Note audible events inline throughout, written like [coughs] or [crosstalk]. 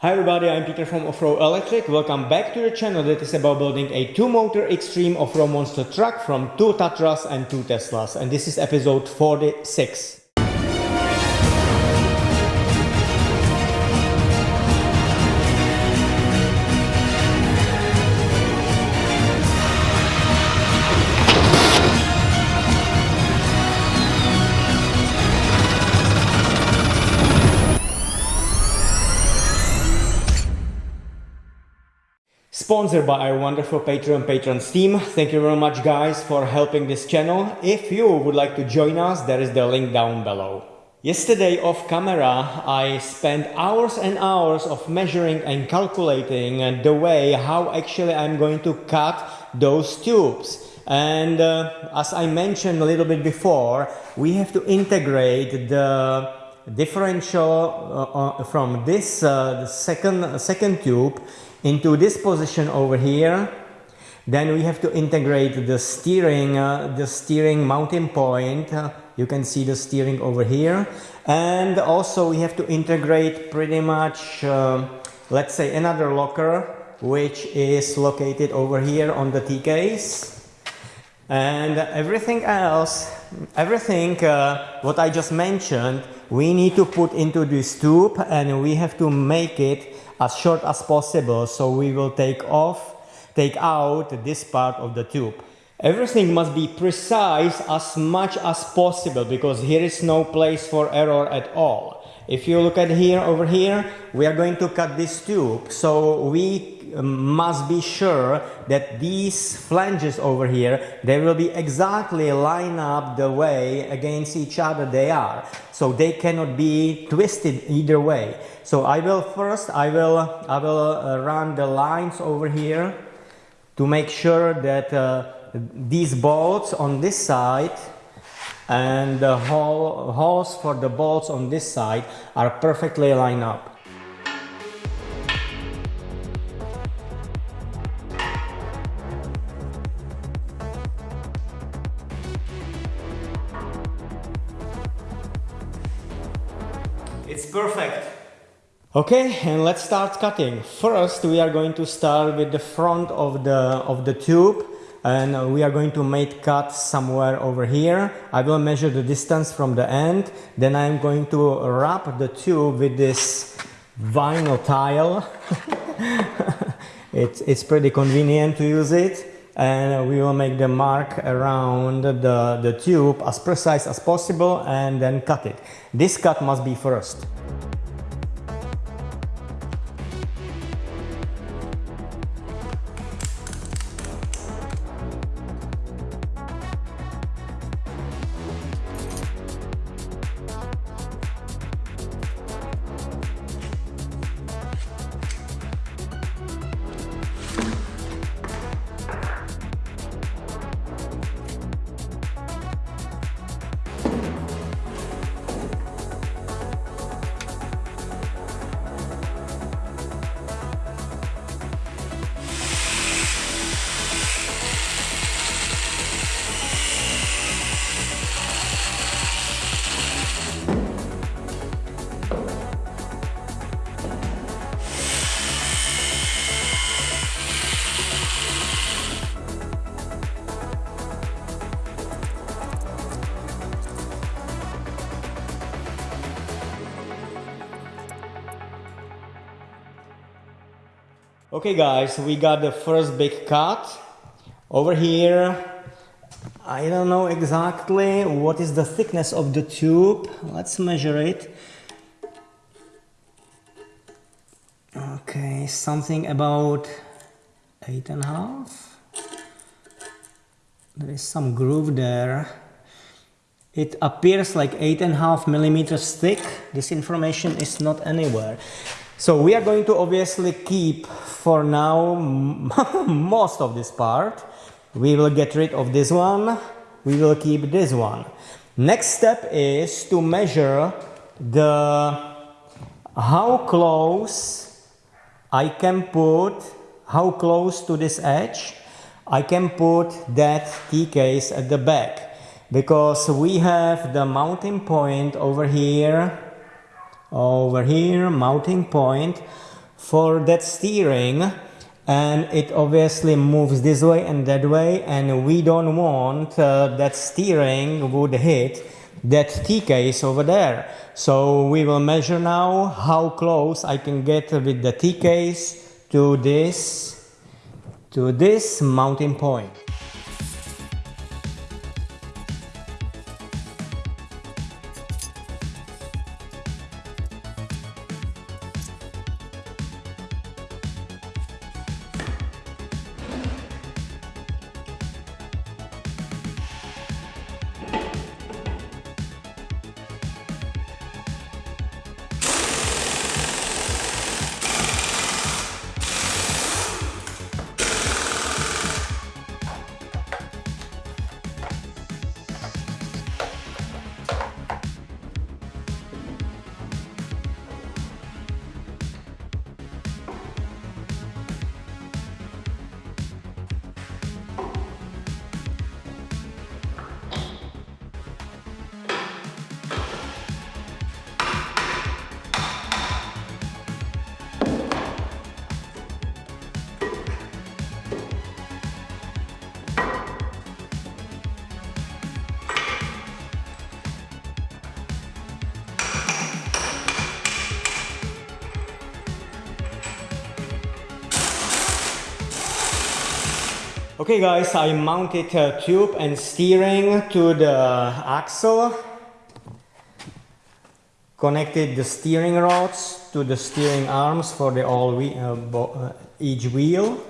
Hi everybody, I'm Peter from Offroad Electric. Welcome back to the channel that is about building a two-motor extreme off-road monster truck from two Tatras and two Teslas. And this is episode 46. Sponsored by our wonderful Patreon patrons team. Thank you very much guys for helping this channel. If you would like to join us, there is the link down below. Yesterday off camera, I spent hours and hours of measuring and calculating the way how actually I'm going to cut those tubes. And uh, as I mentioned a little bit before, we have to integrate the differential uh, uh from this uh, second, second tube into this position over here. Then we have to integrate the steering uh, the steering mounting point. Uh, you can see the steering over here. And also we have to integrate pretty much uh, let's say another locker which is located over here on the T-case and everything else everything uh, what I just mentioned we need to put into this tube and we have to make it as short as possible. So we will take off take out this part of the tube. Everything must be precise as much as possible because here is no place for error at all if you look at here over here we are going to cut this tube. So we must be sure that these flanges over here they will be exactly line up the way against each other they are. So they cannot be twisted either way. So I will first I will I will uh, run the lines over here to make sure that uh, these bolts on this side and the holes for the bolts on this side are perfectly lined up It's perfect. Okay, and let's start cutting. First, we are going to start with the front of the, of the tube and uh, we are going to make cut somewhere over here. I will measure the distance from the end. Then I'm going to wrap the tube with this vinyl tile. [laughs] it's, it's pretty convenient to use it and uh, we will make the mark around the, the tube as precise as possible and then cut it. This cut must be first. Okay guys, we got the first big cut. Over here, I don't know exactly what is the thickness of the tube. Let's measure it. Okay, something about eight and a half. There is some groove there. It appears like eight and a half millimeters thick. This information is not anywhere. So we are going to obviously keep for now [laughs] most of this part. We will get rid of this one. We will keep this one. Next step is to measure the how close I can put how close to this edge I can put that T-case at the back because we have the mounting point over here over here mounting point for that steering and it obviously moves this way and that way and we don't want uh, that steering would hit that T-case over there. So we will measure now how close I can get with the T-case to this, to this mounting point. Okay guys, I mounted a tube and steering to the axle. Connected the steering rods to the steering arms for the all uh, uh, each wheel.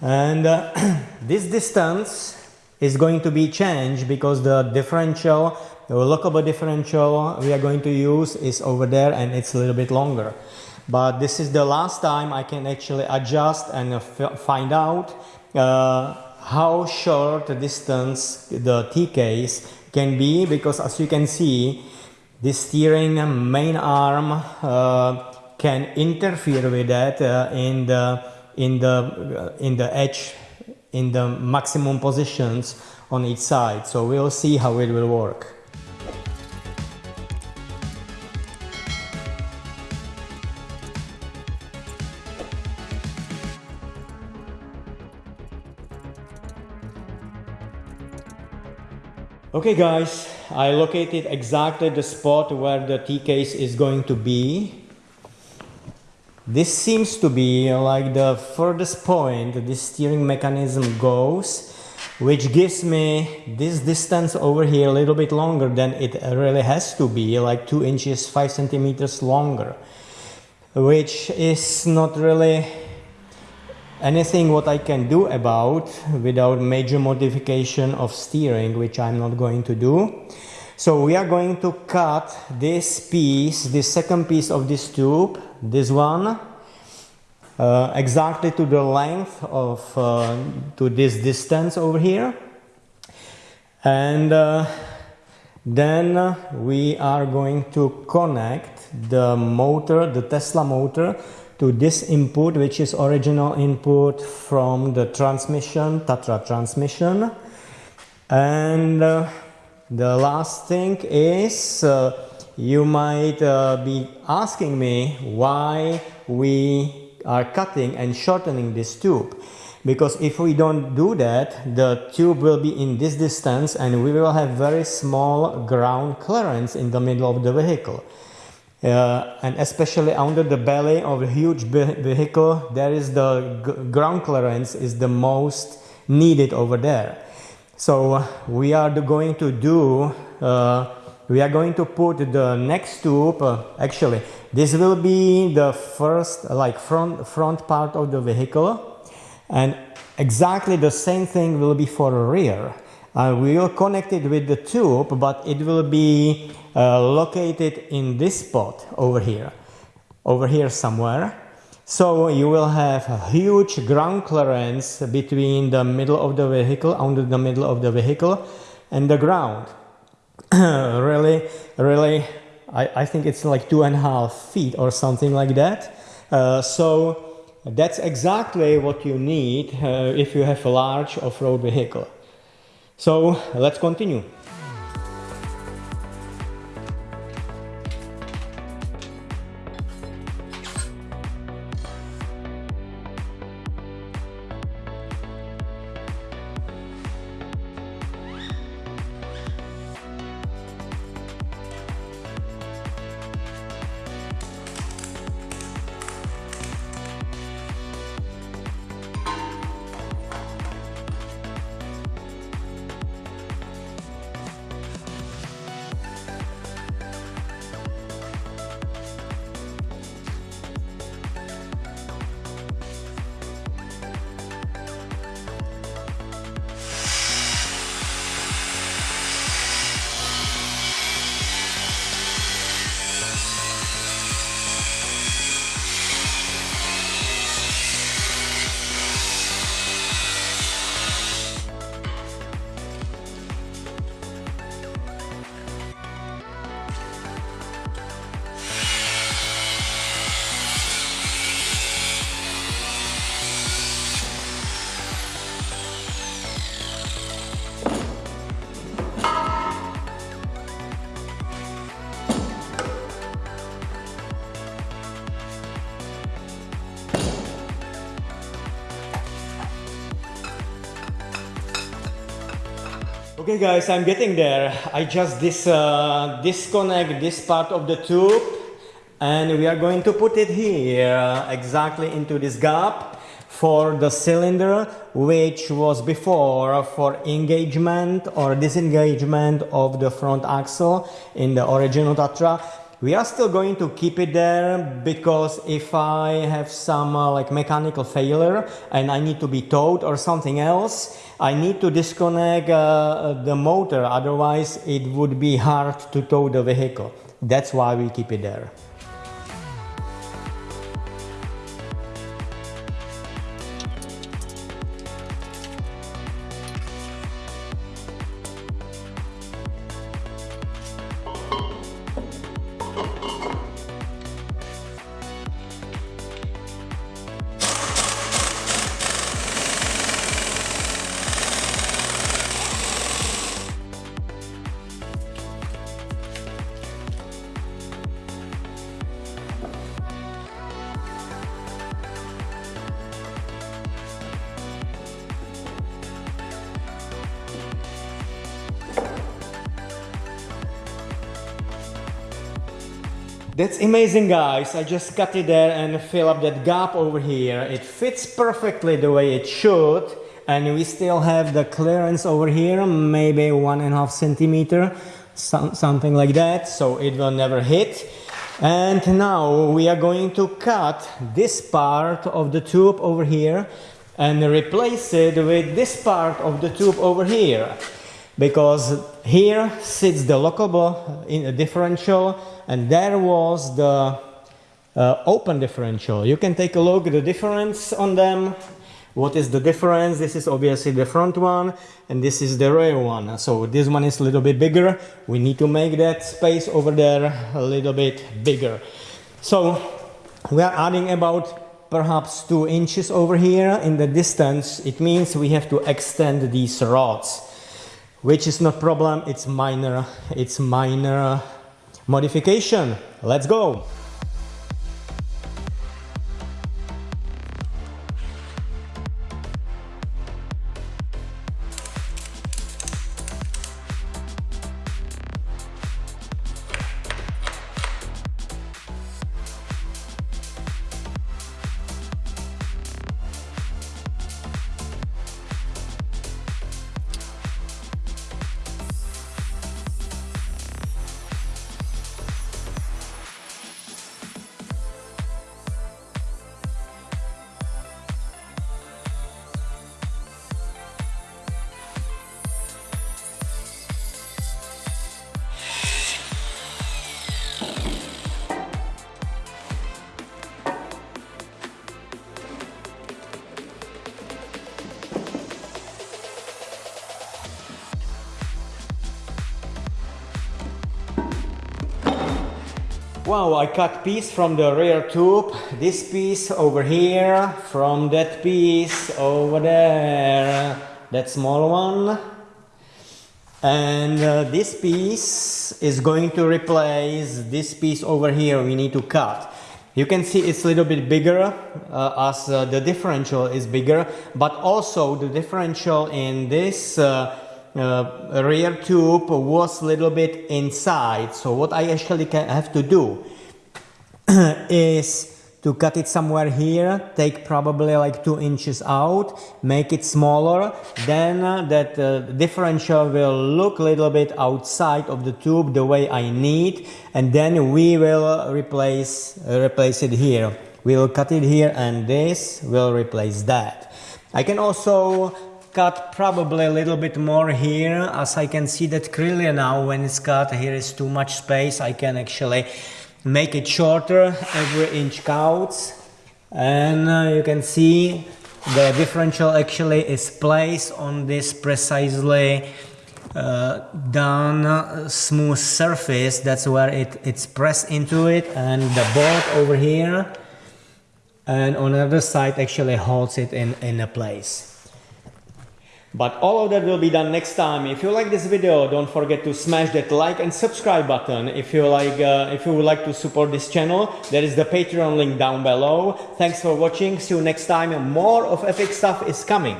And uh, [clears throat] this distance is going to be changed because the differential, the lockable differential we are going to use is over there and it's a little bit longer but this is the last time I can actually adjust and find out uh, how short the distance the T-case can be because as you can see the steering main arm uh, can interfere with that uh, in the in the uh, in the edge in the maximum positions on each side. So we'll see how it will work Okay guys, I located exactly the spot where the T-case is going to be. This seems to be like the furthest point this steering mechanism goes, which gives me this distance over here a little bit longer than it really has to be, like 2 inches 5 centimeters longer, which is not really anything what I can do about without major modification of steering, which I'm not going to do. So we are going to cut this piece, this second piece of this tube, this one, uh, exactly to the length of, uh, to this distance over here. And uh, then we are going to connect the motor, the Tesla motor, to this input which is original input from the transmission Tatra transmission. And uh, the last thing is uh, you might uh, be asking me why we are cutting and shortening this tube. Because if we don't do that the tube will be in this distance and we will have very small ground clearance in the middle of the vehicle uh, and especially under the belly of a huge vehicle there is the ground clearance is the most needed over there. So we are going to do uh, we are going to put the next tube uh, actually this will be the first like front front part of the vehicle and exactly the same thing will be for rear uh, we will connect it with the tube but it will be uh, located in this spot over here over here somewhere. So you will have a huge ground clearance between the middle of the vehicle under the middle of the vehicle and the ground. [coughs] Really really I, I think it's like two and a half feet or something like that. Uh, so that's exactly what you need uh, if you have a large off-road vehicle so let's continue. Okay guys, I'm getting there. I just dis, uh, disconnect this part of the tube and we are going to put it here exactly into this gap for the cylinder which was before for engagement or disengagement of the front axle in the original Tatra we are still going to keep it there because if I have some uh, like mechanical failure and I need to be towed or something else, I need to disconnect uh, the motor, otherwise it would be hard to tow the vehicle. That's why we keep it there. That's amazing guys, I just cut it there and fill up that gap over here. It fits perfectly the way it should and we still have the clearance over here, maybe one and a half centimeter, some, something like that, so it will never hit. And now we are going to cut this part of the tube over here and replace it with this part of the tube over here because here sits the lockable in a differential and there was the uh, open differential. You can take a look at the difference on them. What is the difference? This is obviously the front one and this is the rear one. So this one is a little bit bigger. We need to make that space over there a little bit bigger. So we are adding about perhaps two inches over here in the distance. It means we have to extend these rods which is not problem it's minor it's minor modification. Let's go Wow, I cut piece from the rear tube, this piece over here, from that piece over there, that small one. And uh, this piece is going to replace this piece over here we need to cut. You can see it's a little bit bigger uh, as uh, the differential is bigger, but also the differential in this uh, uh, rear tube was a little bit inside. So what I actually can have to do [clears throat] is to cut it somewhere here, take probably like two inches out, make it smaller, then uh, that uh, differential will look a little bit outside of the tube the way I need, and then we will replace, replace it here. We will cut it here and this will replace that. I can also cut probably a little bit more here as I can see that clearly now when it's cut here is too much space I can actually make it shorter every inch counts. And uh, you can see the differential actually is placed on this precisely uh, done uh, smooth surface. That's where it, it's pressed into it. And the bolt over here and on the other side actually holds it in, in a place. But all of that will be done next time. If you like this video, don't forget to smash that like and subscribe button. If you like, uh, if you would like to support this channel, there is the Patreon link down below. Thanks for watching. See you next time. More of epic stuff is coming.